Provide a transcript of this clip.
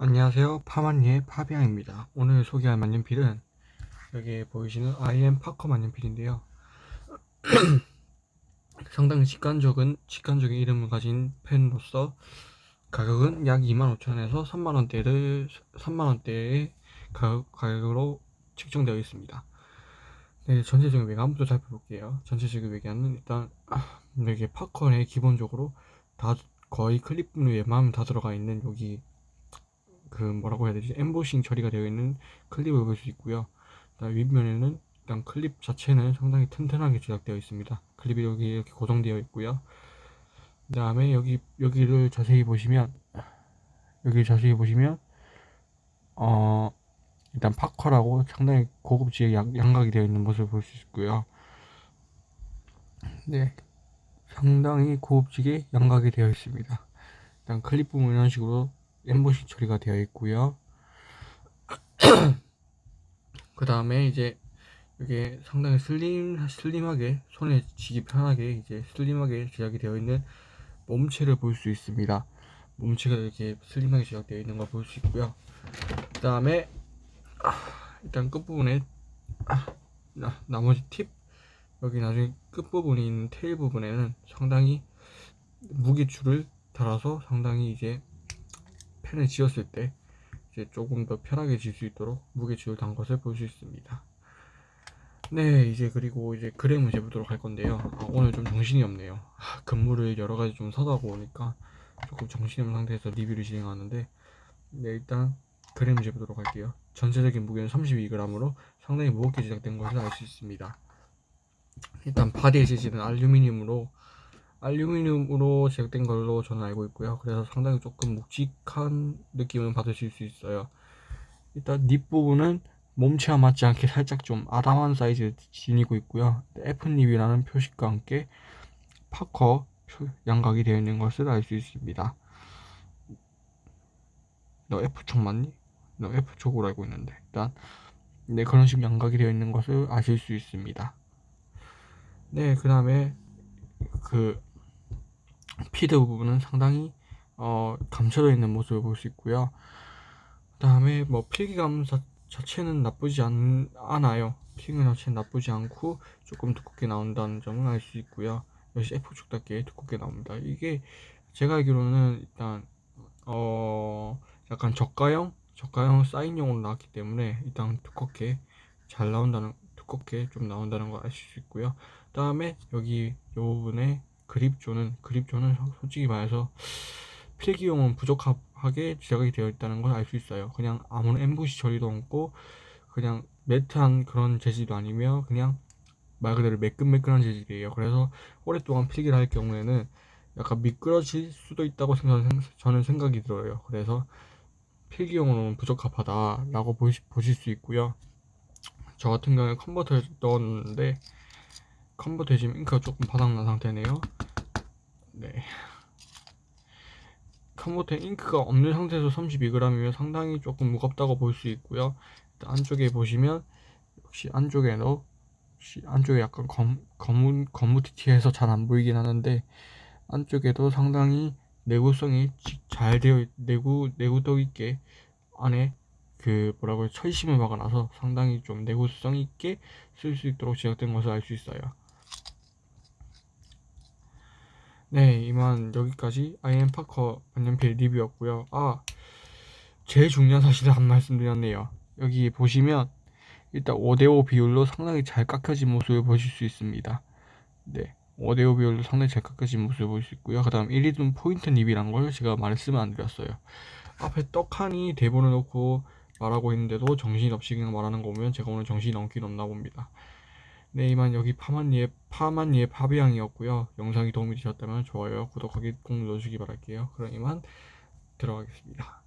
안녕하세요. 파만니의 파비앙입니다. 오늘 소개할 만년필은 여기 보이시는 IM 파커 만년필인데요. 상당히 직관적인 직관적인 이름을 가진 펜으로서 가격은 약 25,000원에서 3만원대를 3만원대의 가격, 가격으로 책정되어 있습니다. 네, 전체적인 외관부터 살펴볼게요. 전체적인 외관은 일단 아, 여기 파커에 기본적으로 다 거의 클립 부분에 웬만하면 다 들어가 있는 여기 그 뭐라고 해야 되지? 엠보싱 처리가 되어 있는 클립을 볼 수 있고요. 윗면에는 일단 클립 자체는 상당히 튼튼하게 제작되어 있습니다. 클립이 여기 이렇게 고정되어 있고요. 그 다음에 여기 여기를 자세히 보시면 여기 자세히 보시면 어 일단 파커라고 상당히 고급지게 양, 양각이 되어 있는 모습을 볼 수 있고요. 네. 상당히 고급지게 양각이 되어 있습니다. 일단 클립 부분 이런 식으로 엠보싱 처리가 되어 있고요. 그 다음에 이제 이게 상당히 슬림 슬림하게 손에 쥐기 편하게 이제 슬림하게 제작이 되어 있는 몸체를 볼 수 있습니다. 몸체가 이렇게 슬림하게 제작되어 있는 걸 볼 수 있고요. 그 다음에 아, 일단 끝부분에 아, 나, 나머지 팁. 여기 나중에 끝부분에 있는 테일 부분에는 상당히 무게줄을 달아서 상당히 이제 펜을 지었을 때 이제 조금 더 편하게 질 수 있도록 무게줄을 단 것을 볼 수 있습니다. 네 이제 그리고 이제 그램을 재보도록 할 건데요. 아, 오늘 좀 정신이 없네요. 아, 근무를 여러가지 좀 서다 보니까 조금 정신이 없는 상태에서 리뷰를 진행하는데 네 일단 그램을 재보도록 할게요. 전체적인 무게는 32g으로 상당히 무겁게 제작된 것을 알 수 있습니다. 일단 body의 재질은 알루미늄으로 알루미늄으로 제작된 걸로 저는 알고 있고요. 그래서 상당히 조금 묵직한 느낌을 받으실 수 있어요. 일단 nib 부분은 몸체와 맞지 않게 살짝 좀 아담한 사이즈를 지니고 있고요. F nib이라는 표식과 함께 파커 양각이 되어 있는 것을 알 수 있습니다. 너 F촉 맞니? 너 F촉으로 알고 있는데. 일단 네 그런 식으로 양각이 되어 있는 것을 아실 수 있습니다. 네 그 다음에 그 피드 부분은 상당히 어, 감춰져 있는 모습을 볼 수 있고요. 그 다음에 뭐 필기감 자, 체는 나쁘지 않, 않아요. 필기감 자체는 나쁘지 않고 조금 두껍게 나온다는 점을 알수 있고요. 역시 F축답게 두껍게 나옵니다. 이게 제가 알기로는 일단 어 약간 저가형 저가형 사인용으로 나왔기 때문에 일단 두껍게 잘 나온다는 두껍게 좀 나온다는 걸 아실 수 있고요. 그 다음에 여기 이 부분에 그립존은 그립존은 솔직히 말해서 필기용은 부족하게 제작이 되어 있다는 걸 알 수 있어요. 그냥 아무런 엠보시 처리도 없고 그냥 매트한 그런 재질도 아니며 그냥 말 그대로 매끈매끈한 재질이에요. 그래서 오랫동안 필기를 할 경우에는 약간 미끄러질 수도 있다고 저는 생각이 들어요. 그래서 필기용으로는 부적합하다 라고 보시, 보실 수 있고요. 저 같은 경우에 컨버터에 넣었는데 컨버터에 지금 잉크가 조금 바닥난 상태네요 네. 카모테 잉크가 없는 상태에서 32g이면 상당히 조금 무겁다고 볼 수 있고요. 안쪽에 보시면 역시 안쪽에도 역시 안쪽에 약간 검, 검은 검무티티해서 잘 안 보이긴 하는데 안쪽에도 상당히 내구성이 잘 되어 내구 내구도 있게 안에 그 뭐라고 해 철심을 박아놔서 상당히 좀 내구성 있게 쓸 수 있도록 제작된 것을 알 수 있어요. 네 이만 여기까지 IM 파커 만년필 리뷰였고요. 아 제일 중요한 사실을 한 말씀 드렸네요. 여기 보시면 일단 5대5 비율로 상당히 잘 깎여진 모습을 보실 수 있습니다. 네 5대5 비율로 상당히 잘 깎여진 모습을 볼수 있고요. 그 다음 1위든 포인트 립이란 걸 제가 말씀을 안 드렸어요. 앞에 떡하니 대본을 놓고 말하고 있는데도 정신없이 그냥 말하는 거 보면 제가 오늘 정신이 넘긴 없나 봅니다 네 이만 여기 파만니의 파만니의 파비앙이었고요. 영상이 도움이 되셨다면 좋아요 구독하기 꼭 눌러주시기 바랄게요. 그럼 이만 들어가겠습니다